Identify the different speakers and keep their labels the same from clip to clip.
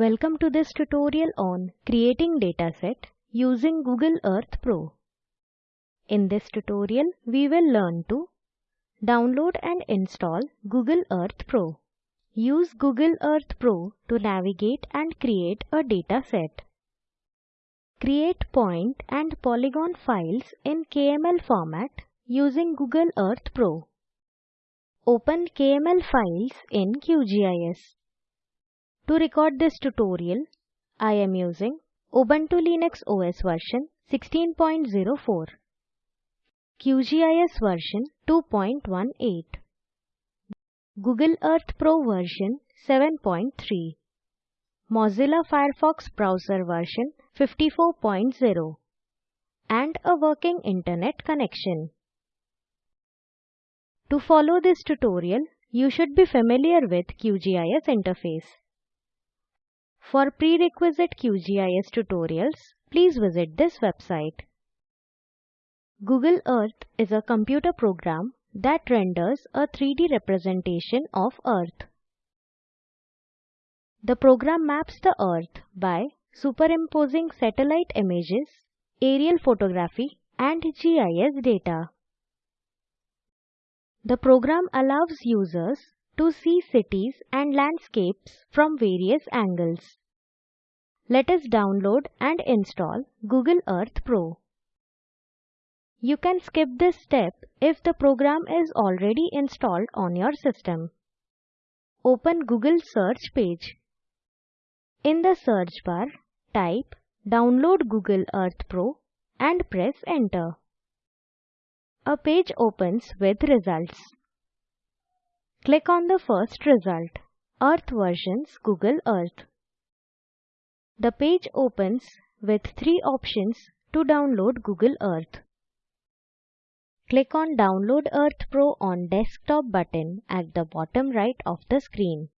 Speaker 1: Welcome to this tutorial on creating dataset using Google Earth Pro. In this tutorial, we will learn to download and install Google Earth Pro. Use Google Earth Pro to navigate and create a dataset. Create point and polygon files in KML format using Google Earth Pro. Open KML files in QGIS. To record this tutorial, I am using Ubuntu Linux OS version 16.04, QGIS version 2.18, Google Earth Pro version 7.3, Mozilla Firefox browser version 54.0, and a working internet connection. To follow this tutorial, you should be familiar with QGIS interface. For prerequisite QGIS tutorials, please visit this website. Google Earth is a computer program that renders a 3D representation of Earth. The program maps the Earth by superimposing satellite images, aerial photography, and GIS data. The program allows users to see cities and landscapes from various angles. Let us download and install Google Earth Pro. You can skip this step if the program is already installed on your system. Open Google search page. In the search bar, type Download Google Earth Pro and press enter. A page opens with results. Click on the first result, Earth versions Google Earth. The page opens with three options to download Google Earth. Click on Download Earth Pro on Desktop button at the bottom right of the screen.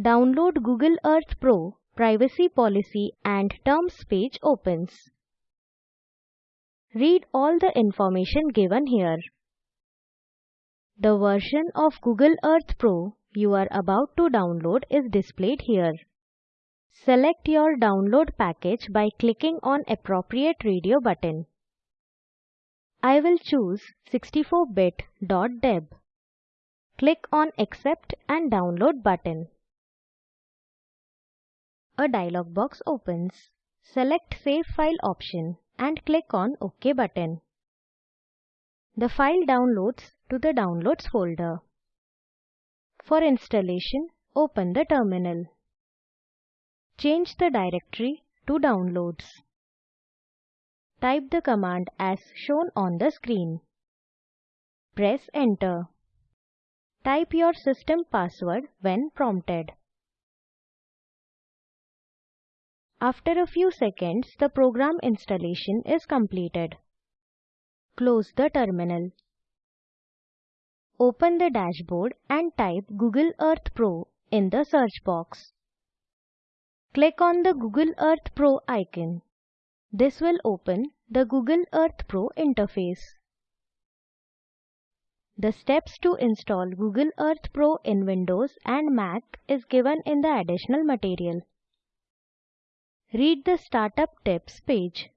Speaker 1: Download Google Earth Pro Privacy Policy and Terms page opens. Read all the information given here. The version of Google Earth Pro you are about to download is displayed here. Select your download package by clicking on appropriate radio button. I will choose 64bit.deb. Click on Accept and Download button. A dialog box opens. Select Save File option and click on OK button. The file downloads to the Downloads folder. For installation, open the terminal. Change the directory to Downloads. Type the command as shown on the screen. Press Enter. Type your system password when prompted. After a few seconds, the program installation is completed. Close the terminal. Open the dashboard and type Google Earth Pro in the search box. Click on the Google Earth Pro icon. This will open the Google Earth Pro interface. The steps to install Google Earth Pro in Windows and Mac is given in the additional material. Read the Startup Tips page.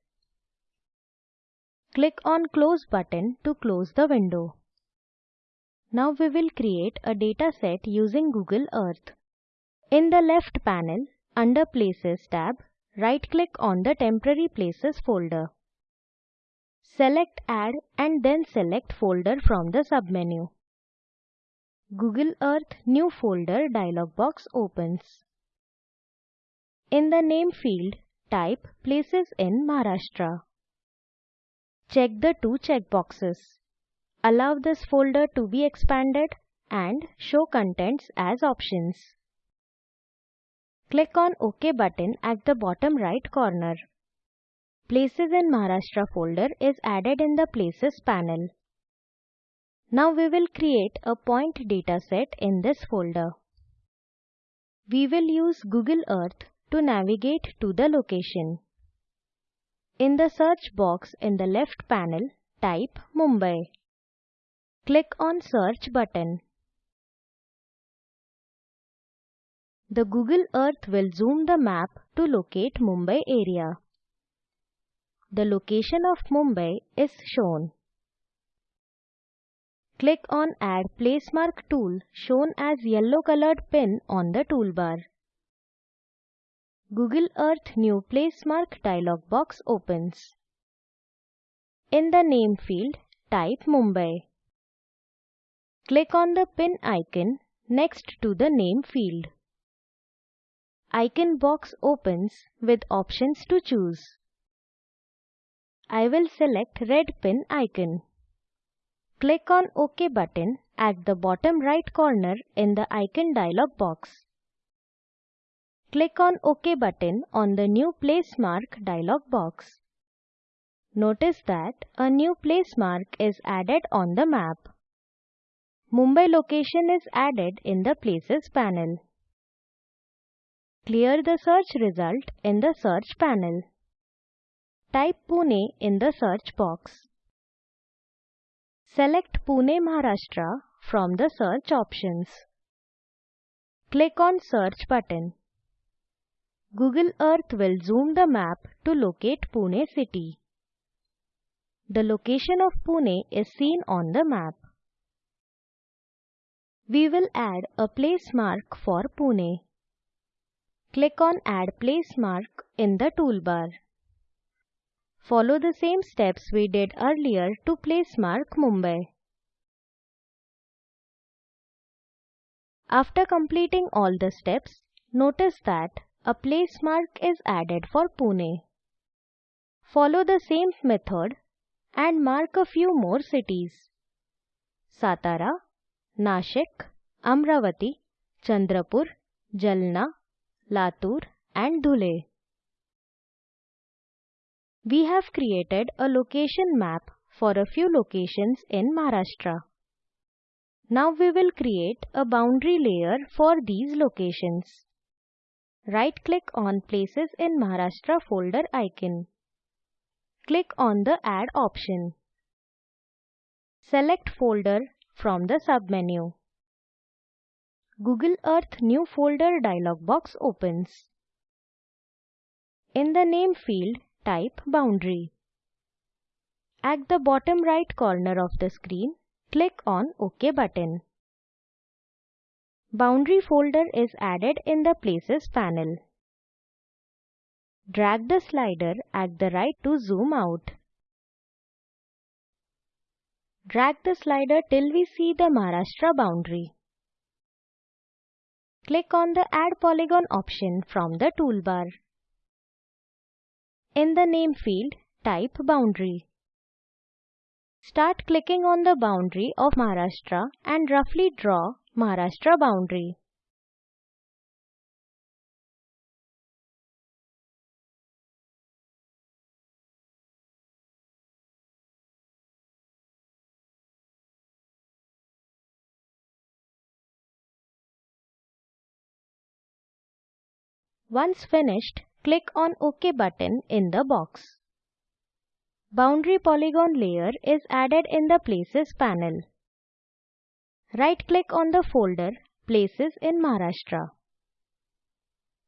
Speaker 1: Click on Close button to close the window. Now we will create a dataset using Google Earth. In the left panel, under Places tab, right-click on the Temporary Places folder. Select Add and then select Folder from the submenu. Google Earth New Folder dialog box opens. In the name field, type Places in Maharashtra. Check the two checkboxes. Allow this folder to be expanded and show contents as options. Click on OK button at the bottom right corner. Places in Maharashtra folder is added in the Places panel. Now we will create a point dataset in this folder. We will use Google Earth to navigate to the location. In the search box in the left panel, type Mumbai. Click on Search button. The Google Earth will zoom the map to locate Mumbai area. The location of Mumbai is shown. Click on Add Placemark tool shown as yellow colored pin on the toolbar. Google Earth New Placemark dialog box opens. In the name field, type Mumbai. Click on the pin icon next to the name field. Icon box opens with options to choose. I will select red pin icon. Click on OK button at the bottom right corner in the icon dialog box. Click on OK button on the new place mark dialog box. Notice that a new place mark is added on the map. Mumbai location is added in the Places panel. Clear the search result in the search panel. Type Pune in the search box. Select Pune, Maharashtra from the search options. Click on Search button. Google Earth will zoom the map to locate Pune city. The location of Pune is seen on the map. We will add a place mark for Pune. Click on Add Place Mark in the toolbar. Follow the same steps we did earlier to place mark Mumbai. After completing all the steps, notice that a place mark is added for Pune. Follow the same method and mark a few more cities. Satara, Nashik, Amravati, Chandrapur, Jalna, Latur and Dhule. We have created a location map for a few locations in Maharashtra. Now we will create a boundary layer for these locations. Right-click on Places in Maharashtra folder icon. Click on the Add option. Select Folder from the submenu. Google Earth New Folder dialog box opens. In the name field, type Boundary. At the bottom right corner of the screen, click on OK button. Boundary folder is added in the Places panel. Drag the slider at the right to zoom out. Drag the slider till we see the Maharashtra boundary. Click on the Add Polygon option from the toolbar. In the name field, type Boundary. Start clicking on the boundary of Maharashtra and roughly draw Maharashtra boundary. Once finished, click on OK button in the box. Boundary polygon layer is added in the Places panel. Right-click on the folder Places in Maharashtra.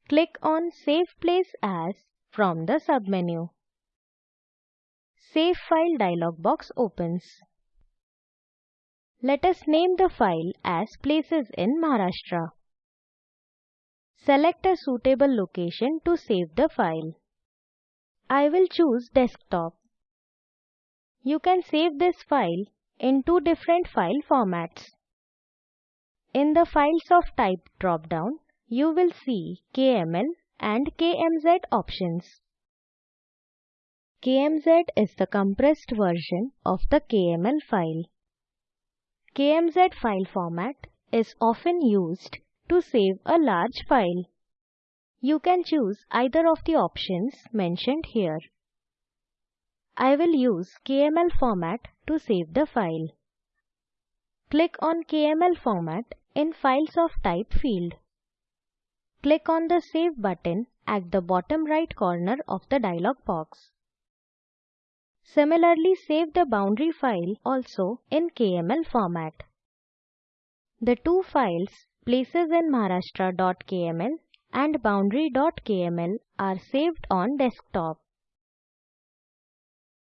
Speaker 1: Click on Save Place As from the submenu. Save File dialog box opens. Let us name the file as Places in Maharashtra. Select a suitable location to save the file. I will choose desktop. You can save this file in two different file formats. In the Files of Type drop-down, you will see KML and KMZ options. KMZ is the compressed version of the KML file. KMZ file format is often used to save a large file. You can choose either of the options mentioned here. I will use KML format to save the file. Click on KML format in Files of Type field. Click on the Save button at the bottom right corner of the dialog box. Similarly, save the boundary file also in KML format. The two files places in Maharashtra.kml and boundary.kml are saved on desktop.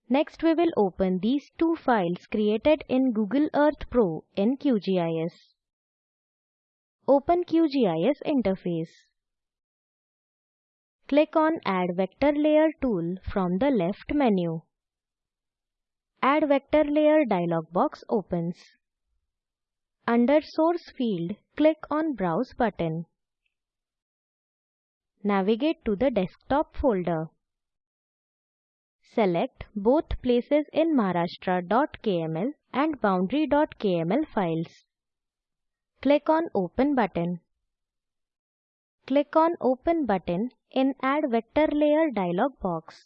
Speaker 1: Next we will open these two files created in Google Earth Pro in QGIS. Open QGIS interface. Click on Add Vector Layer tool from the left menu. Add Vector Layer dialog box opens. Under Source field, click on Browse button. Navigate to the desktop folder. Select both places in Maharashtra.kml and boundary.kml files. Click on Open button. Click on Open button in Add Vector Layer dialog box.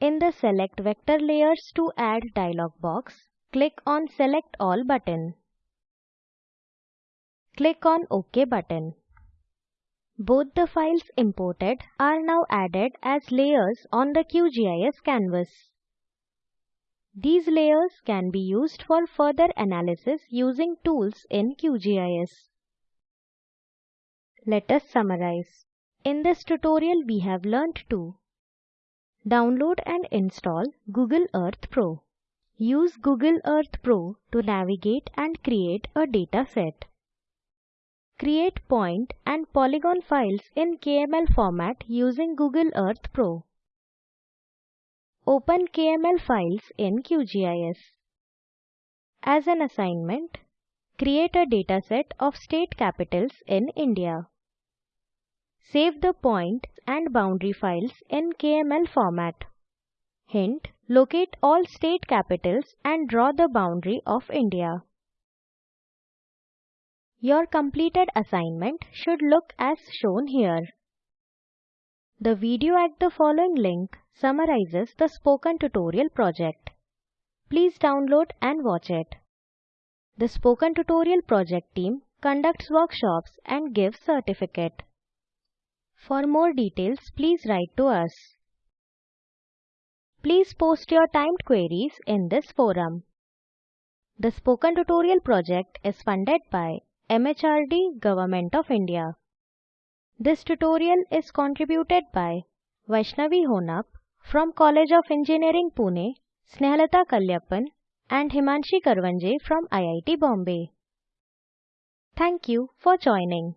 Speaker 1: In the Select Vector Layers to Add dialog box, click on Select All button. Click on OK button. Both the files imported are now added as layers on the QGIS canvas. These layers can be used for further analysis using tools in QGIS. Let us summarize. In this tutorial we have learnt to Download and install Google Earth Pro. Use Google Earth Pro to navigate and create a data set. Create point and polygon files in KML format using Google Earth Pro. Open KML files in QGIS. As an assignment, create a dataset of state capitals in India. Save the point and boundary files in KML format. Hint, locate all state capitals and draw the boundary of India. Your completed assignment should look as shown here. The video at the following link summarizes the spoken tutorial project. Please download and watch it. The spoken tutorial project team conducts workshops and gives certificate. For more details, please write to us. Please post your timed queries in this forum. The Spoken Tutorial project is funded by MHRD Government of India. This tutorial is contributed by Vaishnavi Honap from College of Engineering Pune, Snehalatha Kaliappan and Himanshi Karwanje from IIT Bombay. Thank you for joining.